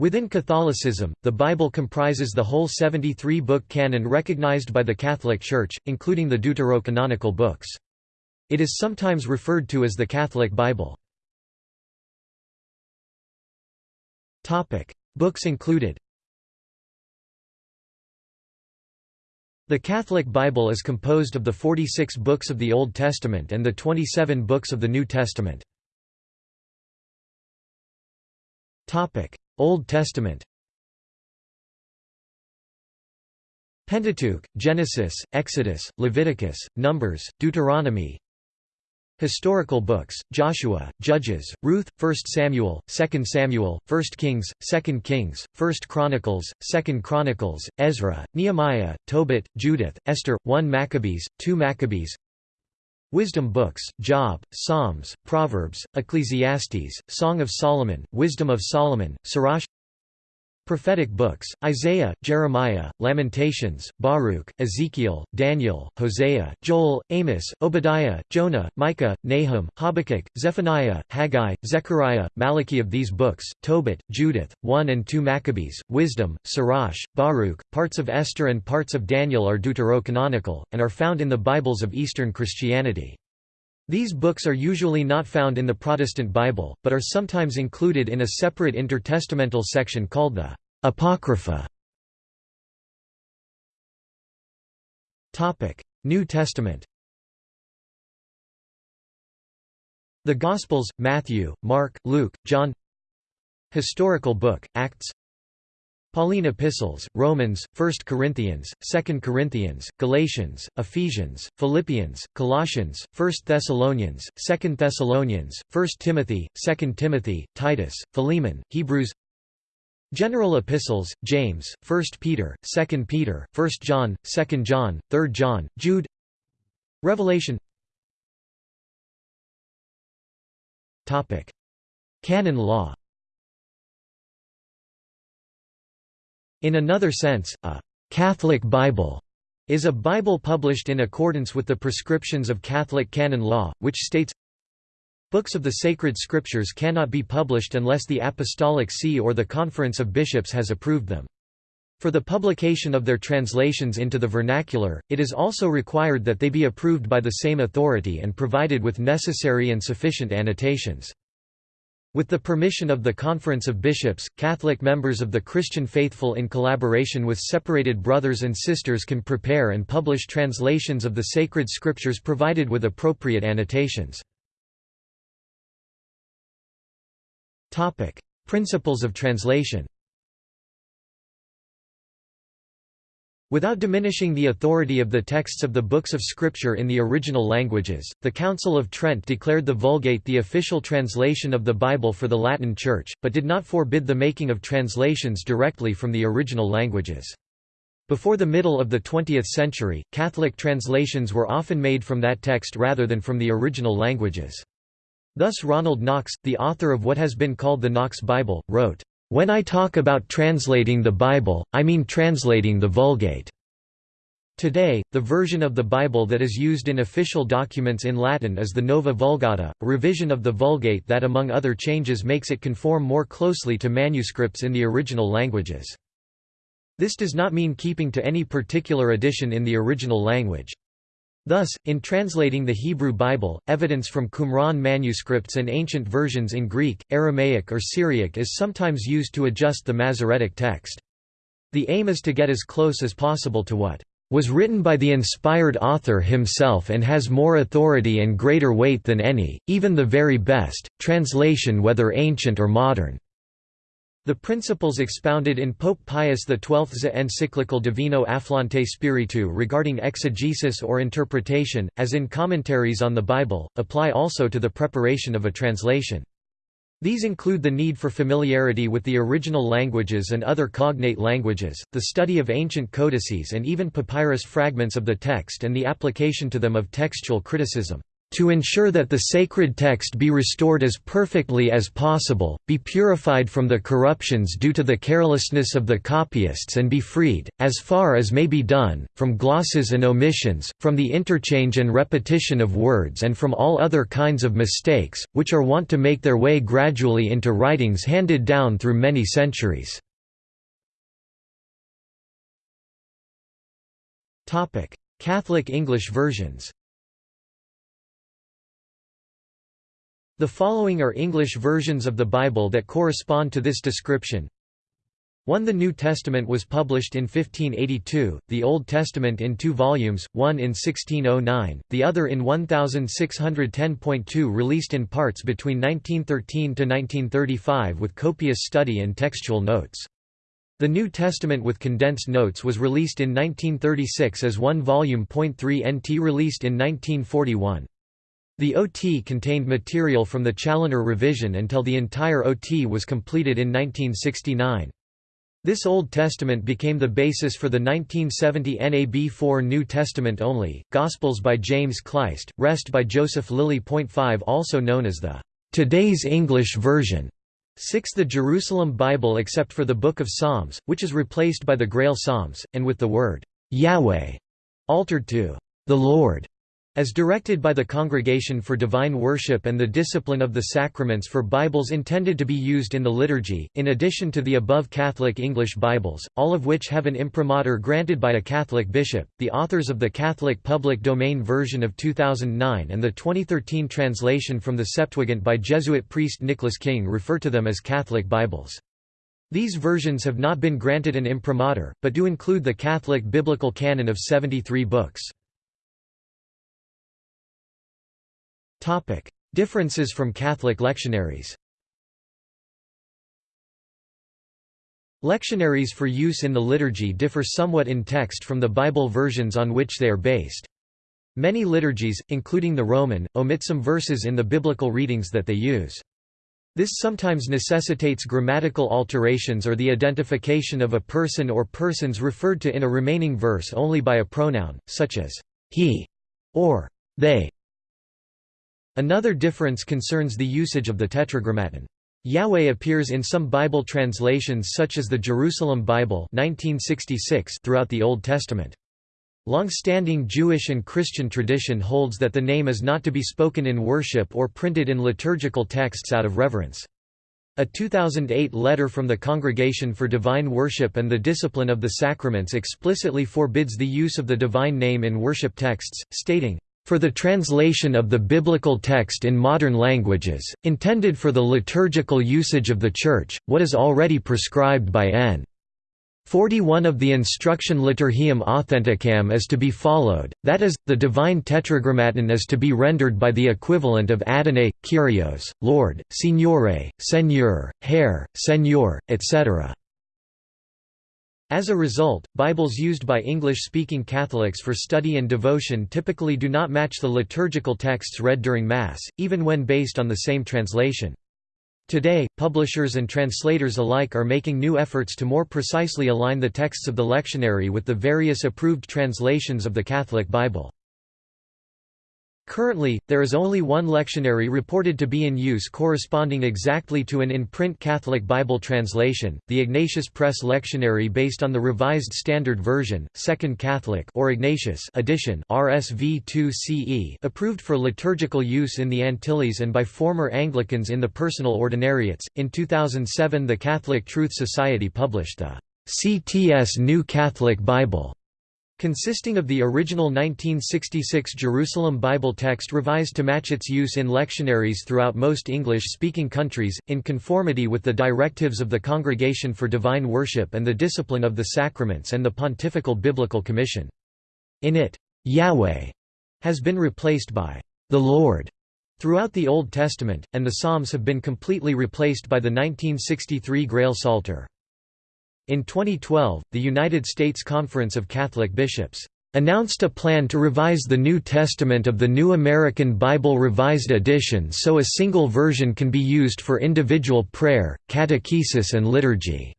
Within Catholicism, the Bible comprises the whole 73-book canon recognized by the Catholic Church, including the deuterocanonical books. It is sometimes referred to as the Catholic Bible. Books included The Catholic Bible is composed of the 46 books of the Old Testament and the 27 books of the New Testament. Old Testament. Pentateuch, Genesis, Exodus, Leviticus, Numbers, Deuteronomy. Historical books, Joshua, Judges, Ruth, 1 Samuel, 2 Samuel, 1 Kings, 2 Kings, 1 Chronicles, 2 Chronicles, Ezra, Nehemiah, Tobit, Judith, Esther, 1 Maccabees, 2 Maccabees Wisdom books, Job, Psalms, Proverbs, Ecclesiastes, Song of Solomon, Wisdom of Solomon, Sirach Prophetic books, Isaiah, Jeremiah, Lamentations, Baruch, Ezekiel, Daniel, Hosea, Joel, Amos, Obadiah, Jonah, Micah, Nahum, Habakkuk, Zephaniah, Haggai, Zechariah, Malachi of these books, Tobit, Judith, 1 and 2 Maccabees, Wisdom, Sirach, Baruch, parts of Esther and parts of Daniel are deuterocanonical, and are found in the Bibles of Eastern Christianity. These books are usually not found in the Protestant Bible, but are sometimes included in a separate intertestamental section called the Apocrypha. New Testament. The Gospels, Matthew, Mark, Luke, John. Historical book, Acts Pauline epistles, Romans, 1 Corinthians, 2 Corinthians, Galatians, Ephesians, Philippians, Colossians, 1 Thessalonians, 2 Thessalonians, 1 Timothy, 2 Timothy, Titus, Philemon, Hebrews General epistles, James, 1 Peter, 2 Peter, 1 John, 2 John, 3 John, Jude Revelation Canon law In another sense, a «Catholic Bible» is a Bible published in accordance with the prescriptions of Catholic canon law, which states, Books of the sacred scriptures cannot be published unless the Apostolic See or the Conference of Bishops has approved them. For the publication of their translations into the vernacular, it is also required that they be approved by the same authority and provided with necessary and sufficient annotations. With the permission of the Conference of Bishops, Catholic members of the Christian faithful in collaboration with separated brothers and sisters can prepare and publish translations of the sacred scriptures provided with appropriate annotations. Principles of translation Without diminishing the authority of the texts of the books of Scripture in the original languages, the Council of Trent declared the Vulgate the official translation of the Bible for the Latin Church, but did not forbid the making of translations directly from the original languages. Before the middle of the 20th century, Catholic translations were often made from that text rather than from the original languages. Thus Ronald Knox, the author of what has been called the Knox Bible, wrote, when I talk about translating the Bible, I mean translating the Vulgate. Today, the version of the Bible that is used in official documents in Latin is the Nova Vulgata, a revision of the Vulgate that among other changes makes it conform more closely to manuscripts in the original languages. This does not mean keeping to any particular edition in the original language. Thus, in translating the Hebrew Bible, evidence from Qumran manuscripts and ancient versions in Greek, Aramaic or Syriac is sometimes used to adjust the Masoretic text. The aim is to get as close as possible to what was written by the inspired author himself and has more authority and greater weight than any, even the very best, translation whether ancient or modern. The principles expounded in Pope Pius XII's encyclical Divino Afflante Spiritu regarding exegesis or interpretation, as in commentaries on the Bible, apply also to the preparation of a translation. These include the need for familiarity with the original languages and other cognate languages, the study of ancient codices and even papyrus fragments of the text and the application to them of textual criticism. To ensure that the sacred text be restored as perfectly as possible, be purified from the corruptions due to the carelessness of the copyists and be freed, as far as may be done, from glosses and omissions, from the interchange and repetition of words and from all other kinds of mistakes, which are wont to make their way gradually into writings handed down through many centuries. Catholic English versions The following are English versions of the Bible that correspond to this description. 1 The New Testament was published in 1582, the Old Testament in two volumes, one in 1609, the other in 1610.2 released in parts between 1913 to 1935 with copious study and textual notes. The New Testament with condensed notes was released in 1936 as one volume. 3 NT released in 1941. The OT contained material from the Challoner revision until the entire OT was completed in 1969. This Old Testament became the basis for the 1970 NAB4 New Testament only, Gospels by James Kleist, Rest by Joseph Lilly. 5 also known as the Today's English Version. 6 The Jerusalem Bible except for the Book of Psalms, which is replaced by the Grail Psalms, and with the word Yahweh altered to the Lord. As directed by the Congregation for Divine Worship and the Discipline of the Sacraments for Bibles intended to be used in the liturgy, in addition to the above Catholic English Bibles, all of which have an imprimatur granted by a Catholic bishop, the authors of the Catholic Public Domain version of 2009 and the 2013 translation from the Septuagint by Jesuit priest Nicholas King refer to them as Catholic Bibles. These versions have not been granted an imprimatur, but do include the Catholic biblical canon of 73 books. Differences from Catholic lectionaries Lectionaries for use in the liturgy differ somewhat in text from the Bible versions on which they are based. Many liturgies, including the Roman, omit some verses in the biblical readings that they use. This sometimes necessitates grammatical alterations or the identification of a person or persons referred to in a remaining verse only by a pronoun, such as he or they. Another difference concerns the usage of the Tetragrammaton. Yahweh appears in some Bible translations such as the Jerusalem Bible 1966 throughout the Old Testament. Long-standing Jewish and Christian tradition holds that the name is not to be spoken in worship or printed in liturgical texts out of reverence. A 2008 letter from the Congregation for Divine Worship and the Discipline of the Sacraments explicitly forbids the use of the divine name in worship texts, stating, for the translation of the biblical text in modern languages, intended for the liturgical usage of the Church, what is already prescribed by N. 41 of the Instruction Liturgiam Authenticam is to be followed, that is, the divine tetragrammaton is to be rendered by the equivalent of Adonai, Kyrios, Lord, Signore, Seigneur, Herr, Seigneur, etc. As a result, Bibles used by English-speaking Catholics for study and devotion typically do not match the liturgical texts read during Mass, even when based on the same translation. Today, publishers and translators alike are making new efforts to more precisely align the texts of the lectionary with the various approved translations of the Catholic Bible. Currently, there is only one lectionary reported to be in use corresponding exactly to an in-print Catholic Bible translation, the Ignatius Press Lectionary based on the Revised Standard Version, Second Catholic or Ignatius edition RSV 2 CE approved for liturgical use in the Antilles and by former Anglicans in the personal ordinariates. In 2007 the Catholic Truth Society published the CTS New Catholic Bible Consisting of the original 1966 Jerusalem Bible text revised to match its use in lectionaries throughout most English-speaking countries, in conformity with the directives of the Congregation for Divine Worship and the Discipline of the Sacraments and the Pontifical Biblical Commission. In it, Yahweh has been replaced by the Lord throughout the Old Testament, and the Psalms have been completely replaced by the 1963 Grail Psalter. In 2012, the United States Conference of Catholic Bishops announced a plan to revise the New Testament of the New American Bible Revised Edition so a single version can be used for individual prayer, catechesis and liturgy.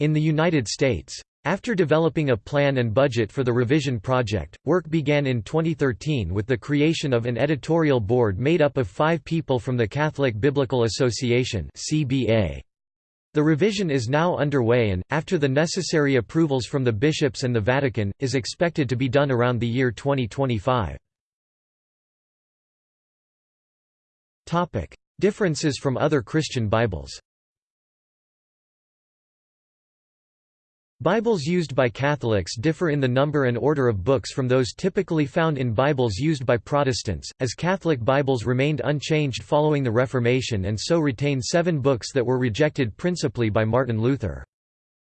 In the United States, After developing a plan and budget for the revision project, work began in 2013 with the creation of an editorial board made up of five people from the Catholic Biblical Association CBA. The revision is now underway and, after the necessary approvals from the bishops and the Vatican, is expected to be done around the year 2025. Differences from other Christian Bibles Bibles used by Catholics differ in the number and order of books from those typically found in Bibles used by Protestants, as Catholic Bibles remained unchanged following the Reformation and so retain seven books that were rejected principally by Martin Luther.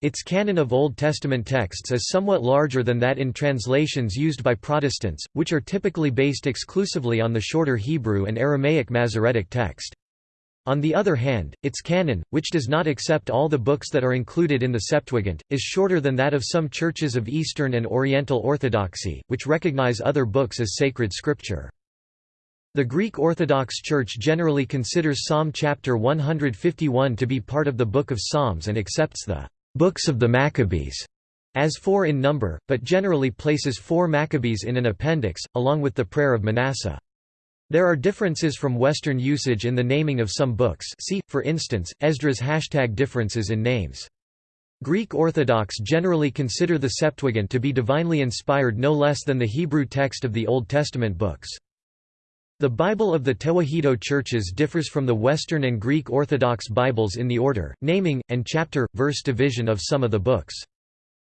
Its canon of Old Testament texts is somewhat larger than that in translations used by Protestants, which are typically based exclusively on the shorter Hebrew and Aramaic Masoretic text. On the other hand, its canon, which does not accept all the books that are included in the Septuagint, is shorter than that of some churches of Eastern and Oriental Orthodoxy, which recognize other books as sacred scripture. The Greek Orthodox Church generally considers Psalm chapter 151 to be part of the Book of Psalms and accepts the books of the Maccabees as four in number, but generally places four Maccabees in an appendix, along with the prayer of Manasseh. There are differences from Western usage in the naming of some books see, for instance, Esdras hashtag differences in names. Greek Orthodox generally consider the Septuagint to be divinely inspired no less than the Hebrew text of the Old Testament books. The Bible of the Tewahedo churches differs from the Western and Greek Orthodox Bibles in the order, naming, and chapter-verse division of some of the books.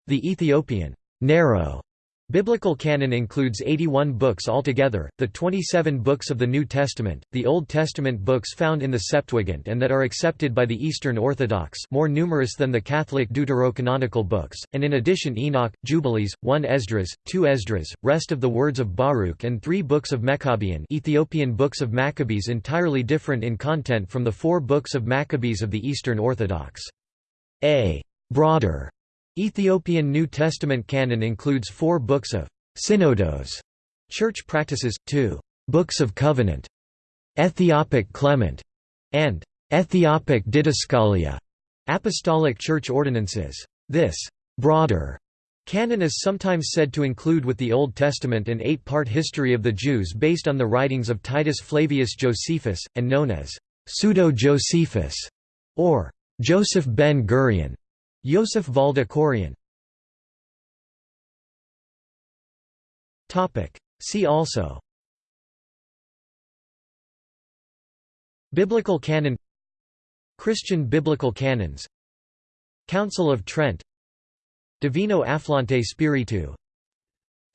The Ethiopian narrow Biblical canon includes 81 books altogether, the 27 books of the New Testament, the Old Testament books found in the Septuagint and that are accepted by the Eastern Orthodox more numerous than the Catholic deuterocanonical books, and in addition Enoch, Jubilees, 1 Esdras, 2 Esdras, rest of the words of Baruch and three books of Maccabean Ethiopian books of Maccabees entirely different in content from the four books of Maccabees of the Eastern Orthodox. A broader Ethiopian New Testament canon includes four books of synodos, church practices, two books of covenant, Ethiopic Clement, and Ethiopic Didaskalia, apostolic church ordinances. This broader canon is sometimes said to include with the Old Testament an eight-part history of the Jews based on the writings of Titus Flavius Josephus, and known as Pseudo-Josephus, or Joseph ben Gurion. Yosef Valda Korian See also. Biblical canon. Christian biblical canons. Council of Trent. Divino Afflante Spiritu.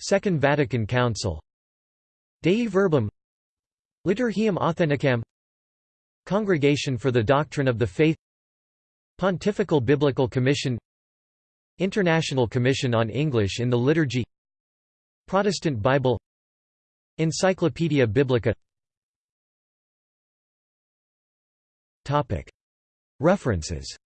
Second Vatican Council. Dei Verbum. Liturgiam Authenticam. Congregation for the Doctrine of the Faith Pontifical Biblical Commission International Commission on English in the Liturgy Protestant Bible Encyclopaedia Biblica. References